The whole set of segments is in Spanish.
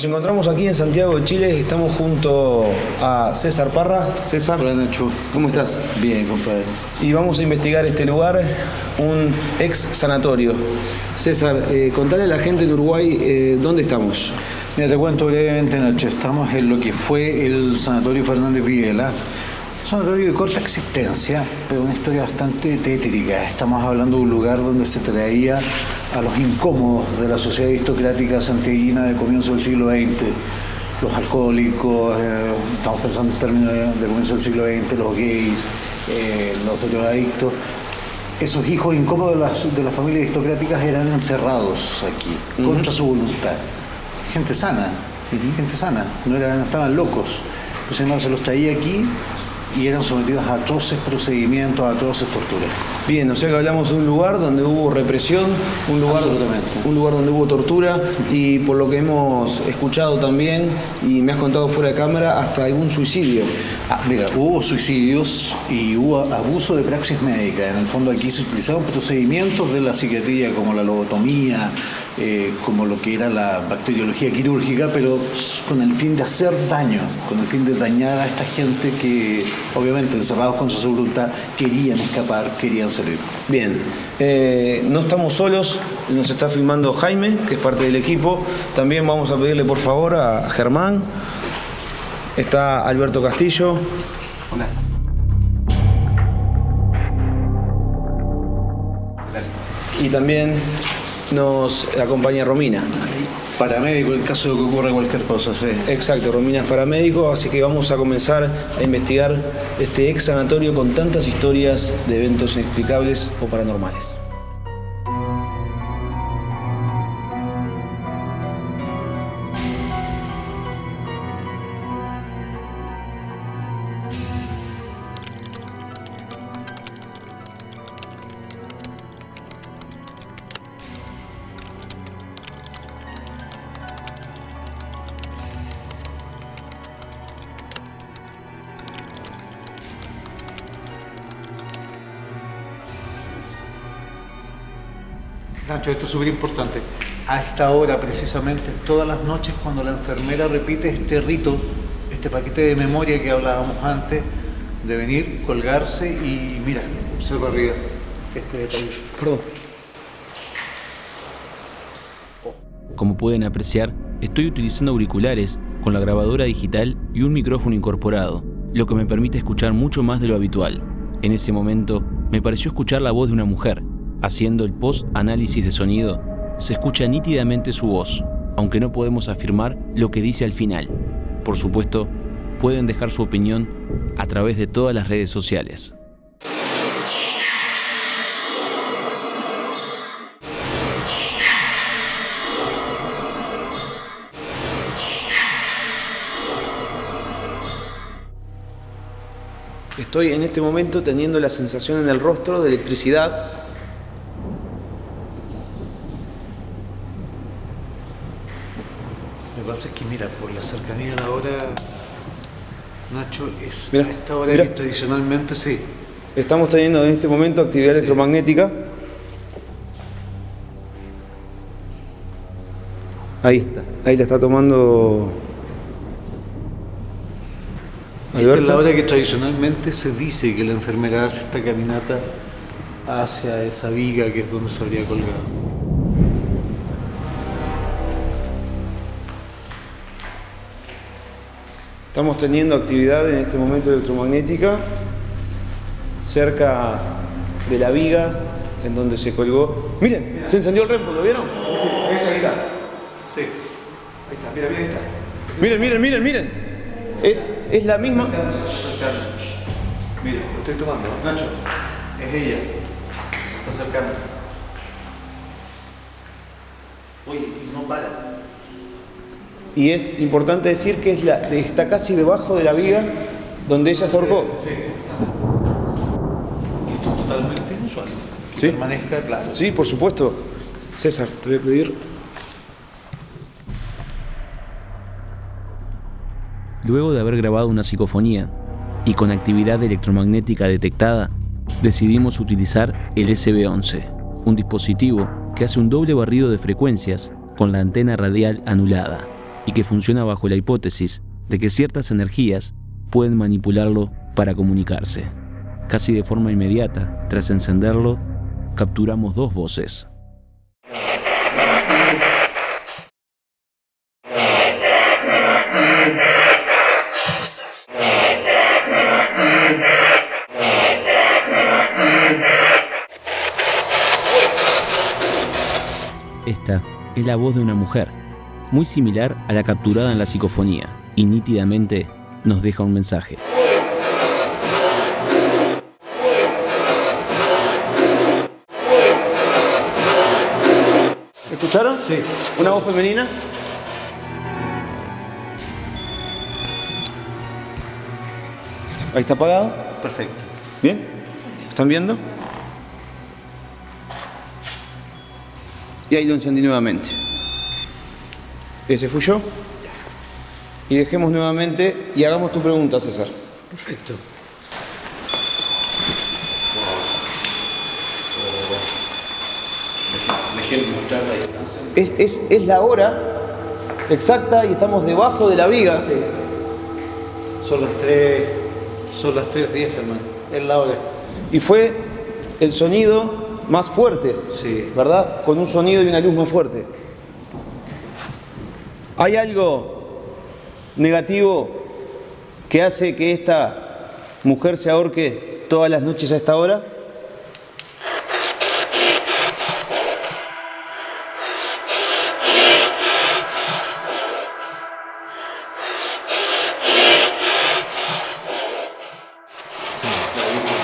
Nos encontramos aquí en Santiago de Chile, estamos junto a César Parra. César, Hola Nacho. ¿cómo estás? Bien, compadre. Y vamos a investigar este lugar, un ex sanatorio. César, eh, contale a la gente en Uruguay eh, dónde estamos. Mira, te cuento brevemente, Nacho. Estamos en lo que fue el Sanatorio Fernández Videla. Un sanatorio de corta existencia, pero una historia bastante tétrica. Estamos hablando de un lugar donde se traía a los incómodos de la sociedad aristocrática santiaguina de comienzo del siglo XX. Los alcohólicos, eh, estamos pensando en términos de, de comienzo del siglo XX, los gays, eh, los drogadictos. Esos hijos incómodos de las, de las familias aristocráticas eran encerrados aquí, contra su voluntad. Gente sana, gente sana, no, eran, estaban locos. Entonces no, se los traía aquí y eran sometidos a atroces procedimientos, a atroces torturas. Bien, o sea que hablamos de un lugar donde hubo represión, un lugar, un lugar donde hubo tortura y por lo que hemos escuchado también y me has contado fuera de cámara, hasta algún suicidio. Ah, mira, hubo suicidios y hubo abuso de praxis médica. En el fondo aquí se utilizaban procedimientos de la psiquiatría como la lobotomía, eh, como lo que era la bacteriología quirúrgica, pero con el fin de hacer daño, con el fin de dañar a esta gente que, obviamente, encerrados con su voluntad, querían escapar, querían salir. Bien, eh, no estamos solos, nos está filmando Jaime, que es parte del equipo. También vamos a pedirle por favor a Germán. Está Alberto Castillo. Hola. Y también nos acompaña Romina. Paramédico en caso de que ocurra cualquier cosa, sí. Exacto, Romina es paramédico, así que vamos a comenzar a investigar este ex sanatorio con tantas historias de eventos inexplicables o paranormales. Nacho, esto es súper importante. A esta hora, precisamente, todas las noches, cuando la enfermera repite este rito, este paquete de memoria que hablábamos antes, de venir, colgarse y mira, observa arriba este detalle. Perdón. Como pueden apreciar, estoy utilizando auriculares con la grabadora digital y un micrófono incorporado, lo que me permite escuchar mucho más de lo habitual. En ese momento, me pareció escuchar la voz de una mujer. Haciendo el post-análisis de sonido, se escucha nítidamente su voz, aunque no podemos afirmar lo que dice al final. Por supuesto, pueden dejar su opinión a través de todas las redes sociales. Estoy en este momento teniendo la sensación en el rostro de electricidad. Lo que pasa es que, mira, por la cercanía de la hora, Nacho, es Mira, a esta hora mira. que tradicionalmente sí. Estamos teniendo en este momento actividad electromagnética. Ahí, ahí la está tomando Esta es la Alberto. hora que tradicionalmente se dice que la enfermera hace esta caminata hacia esa viga que es donde se habría colgado. Estamos teniendo actividad en este momento electromagnética cerca de la viga en donde se colgó. Miren, se encendió el REMPO, ¿lo vieron? Ahí está. Sí. Ahí está, mira, mira, ahí está. Miren, miren, miren, miren. Es, es la misma. Mira, Estoy tomando. Nacho, es ella. Se está acercando. Oye, y no para. Y es importante decir que es la, está casi debajo de la viga donde ella se ahorcó. Sí. Y esto es totalmente inusual. Que Sí. permanezca claro. Sí, por supuesto. César, te voy a pedir. Luego de haber grabado una psicofonía y con actividad electromagnética detectada, decidimos utilizar el SB11, un dispositivo que hace un doble barrido de frecuencias con la antena radial anulada. Y que funciona bajo la hipótesis de que ciertas energías pueden manipularlo para comunicarse. Casi de forma inmediata, tras encenderlo, capturamos dos voces. Esta es la voz de una mujer, muy similar a la capturada en la psicofonía, y nítidamente nos deja un mensaje. ¿Escucharon? Sí. ¿Una voz femenina? Ahí está apagado. Perfecto. ¿Bien? ¿Están viendo? Y ahí lo encendí nuevamente. Ese fui yo. Y dejemos nuevamente y hagamos tu pregunta, César. Perfecto. Es, es- es la hora exacta y estamos debajo de la viga. Son las 3, son las 3.10, hermano. Es la hora. Y fue el sonido más fuerte, Sí. ¿verdad? Con un sonido y una luz más fuerte. ¿Hay algo negativo que hace que esta mujer se ahorque todas las noches a esta hora? Sí, clarísimo.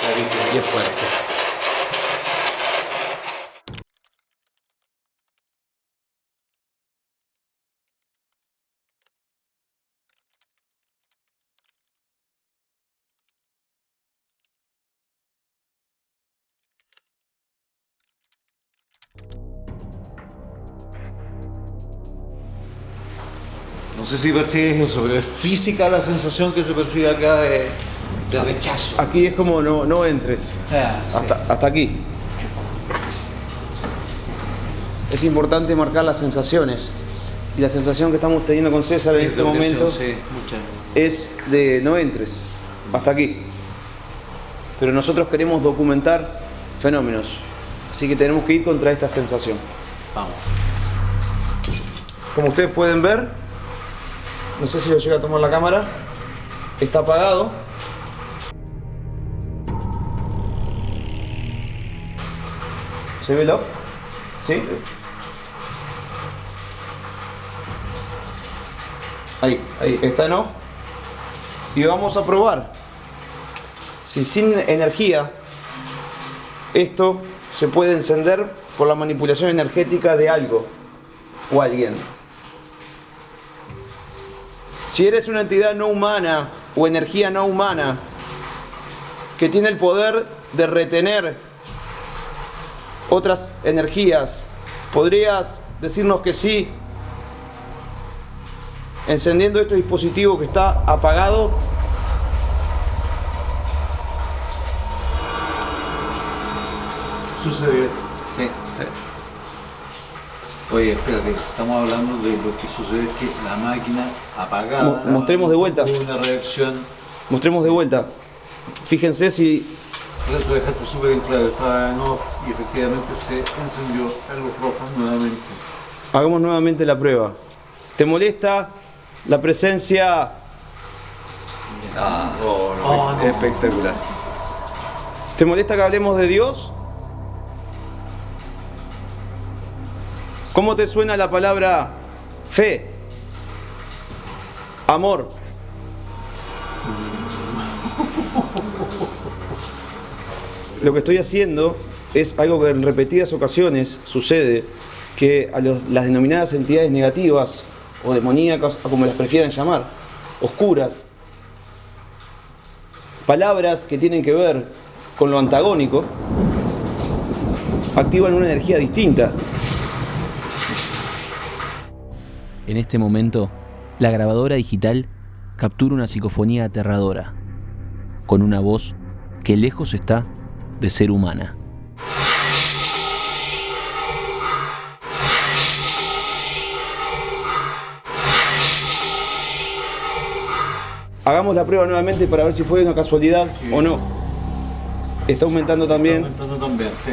Clarísimo. Y fuerte. No sé si percibes eso, pero es física la sensación que se percibe acá de, de rechazo. Aquí es como no, no entres. Ah, sí. Hasta, aquí. Es importante marcar las sensaciones. Y la sensación que estamos teniendo con César en este momento sí, es de no entres. Hasta aquí. Pero nosotros queremos documentar fenómenos. Así que tenemos que ir contra esta sensación. Vamos. Como ustedes pueden ver, no sé si lo llega a tomar la cámara, está apagado. ¿Se ve el off? ¿Sí? Ahí, ahí, está en off. Y vamos a probar si sin energía esto se puede encender por la manipulación energética de algo o alguien. Si eres una entidad no humana o energía no humana que tiene el poder de retener otras energías, ¿podrías decirnos que sí? Encendiendo este dispositivo que está apagado. Sucedió. Sí, sí. Oye, espérate, estamos hablando de lo que sucedió es que la máquina apagada. Mo- mostremos de vuelta. Una reacción. Mostremos de vuelta. Fíjense si Por eso dejaste súper en claro, estaba en off y efectivamente se encendió algo rojo nuevamente. hagamos nuevamente la prueba. ¿Te molesta la presencia Ah, no, no, Ah, no. espectacular. ¿Te molesta que hablemos de Dios? ¿Cómo te suena la palabra fe? Amor. Lo que estoy haciendo es algo que en repetidas ocasiones sucede, que a las denominadas entidades negativas o demoníacas, o como las prefieran llamar, oscuras, palabras que tienen que ver con lo antagónico, activan una energía distinta. En este momento, la grabadora digital captura una psicofonía aterradora, con una voz que lejos está de ser humana. Hagamos la prueba nuevamente para ver si fue una casualidad o no. Está aumentando también. Está aumentando también, sí.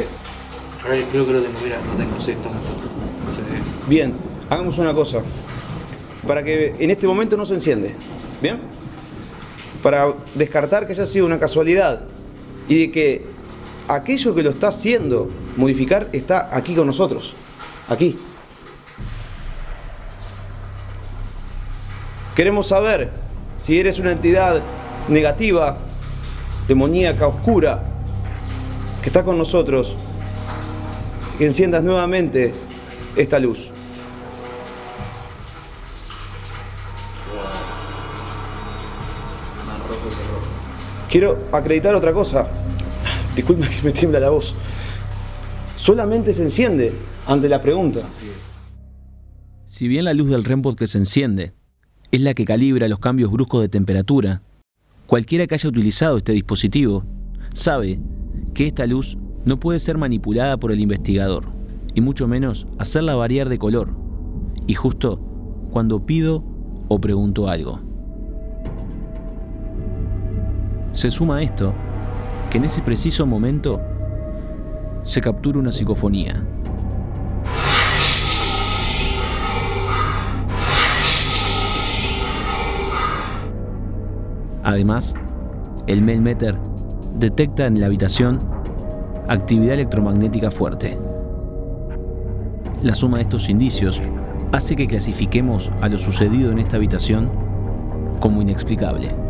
Creo que lo tengo, mira, no tengo, sí, está aumentando. Bien, hagamos una cosa. Para que en este momento no se enciende. ¿Bien? Para descartar que haya sido una casualidad y de que aquello que lo está haciendo modificar está aquí con nosotros. Aquí. Queremos saber si eres una entidad negativa, demoníaca, oscura, que está con nosotros, que enciendas nuevamente esta luz. Quiero acreditar otra cosa. Disculpa que me tiembla la voz. Solamente se enciende ante la pregunta. Si bien la luz del REMPOD que se enciende es la que calibra los cambios bruscos de temperatura, cualquiera que haya utilizado este dispositivo sabe que esta luz no puede ser manipulada por el investigador, y mucho menos hacerla variar de color, y justo cuando pido o pregunto algo. Se suma a esto que en ese preciso momento se captura una psicofonía. Además, el Melmeter detecta en la habitación actividad electromagnética fuerte. La suma de estos indicios hace que clasifiquemos a lo sucedido en esta habitación como inexplicable.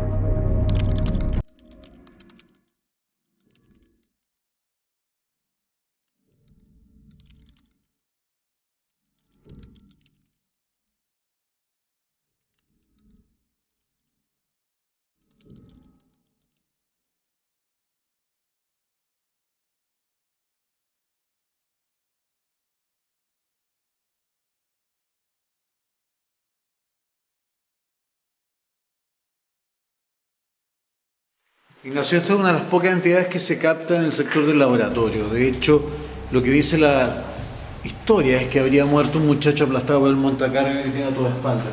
Ignacio, esta es una de las pocas entidades que se capta en el sector del laboratorio. De hecho, lo que dice la historia es que habría muerto un muchacho aplastado por el montacarga que tiene a toda espalda.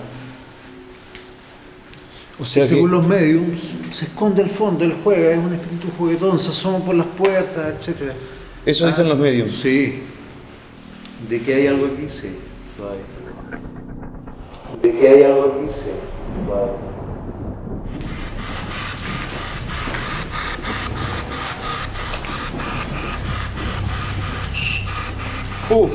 O sea que, Según los mediums, se esconde al fondo, él juega, es un espíritu juguetón, se asoma por las puertas, etc. eso dicen los medios. Sí. ¿De que hay algo aquí? Sí. ¿De que hay algo aquí? Sí. Uf.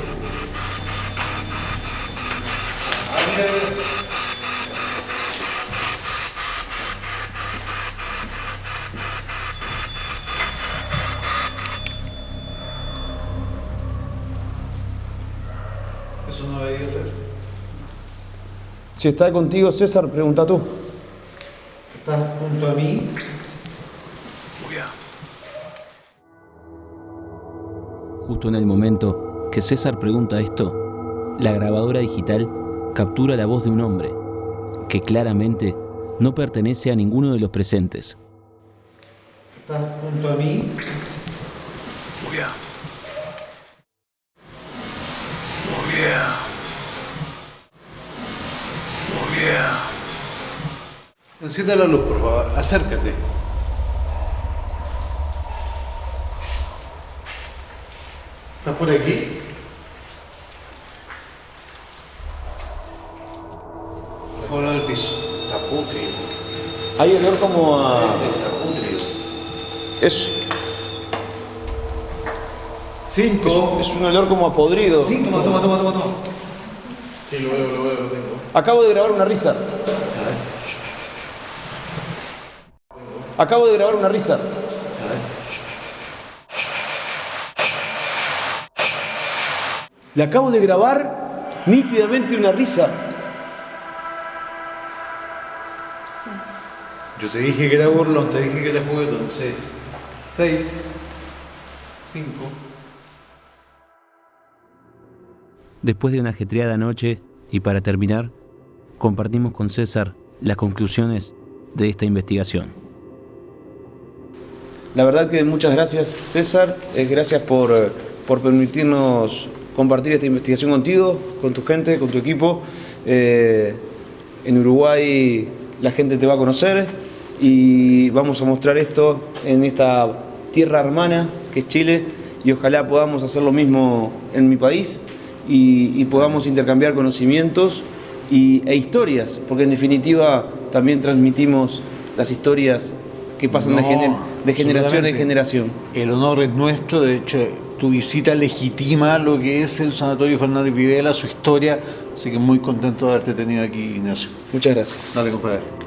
Eso no debería ser. Si está contigo César, pregunta tú. Estás junto a mí. Justo en el momento que César pregunta esto, la grabadora digital captura la voz de un hombre que claramente no pertenece a ninguno de los presentes. Estás junto a mí. Enciende la luz, por favor. Acércate. ¿Estás por aquí? Piso. Está putrido. Hay olor como a. Está putrido. Es, Cinco. es, es un olor como a podrido. Toma, toma, toma, toma, toma. Sí, lo veo, lo veo, lo tengo. Acabo de grabar una risa. Acabo de grabar una risa. Le acabo de grabar nítidamente una risa. Yo te dije que era burlón, te dije que era juguetón, sí. 6, 5. Después de una ajetreada noche, y para terminar, compartimos con César las conclusiones de esta investigación. La verdad que muchas gracias César, Eh, gracias por, eh, por permitirnos compartir esta investigación contigo, con tu gente, con tu equipo. Eh, en Uruguay la gente te va a conocer y vamos a mostrar esto en esta tierra hermana que es Chile y ojalá podamos hacer lo mismo en mi país y, y podamos intercambiar conocimientos y, e historias, porque en definitiva también transmitimos las historias que pasan de, No, gener- de generación en generación. El honor es nuestro, de hecho, tu visita legitima lo que es el Sanatorio Fernández Videla, su historia, así que muy contento de haberte tenido aquí, Ignacio. Muchas gracias. Dale, compadre.